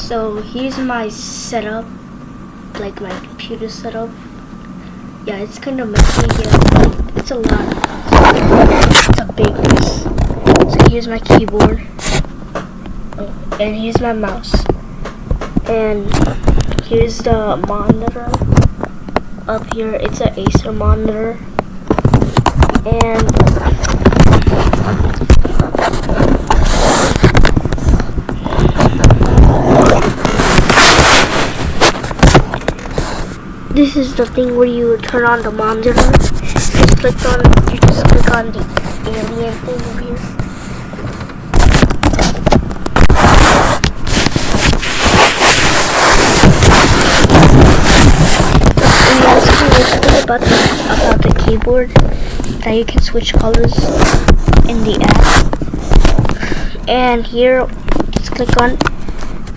So here's my setup, like my computer setup. Yeah, it's kind of messy. Yeah, it's a lot. It's a big mess. So here's my keyboard, oh, and here's my mouse, and here's the monitor. Up here, it's an Acer monitor, and this is the thing where you turn on the monitor. Just click on you just click on the alien thing over here. And other thing about the, about the keyboard that you can switch colors in the app. And here just click on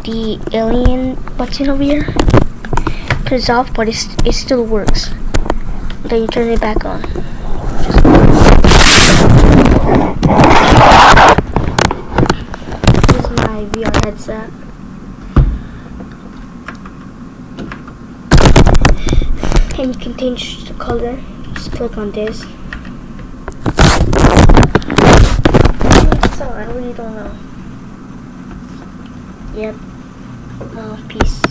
the alien button over here it off, but it's, it still works. Then you turn it back on. This is my VR headset. And you can change the color. Just click on this. So I really don't know. Yep. Oh,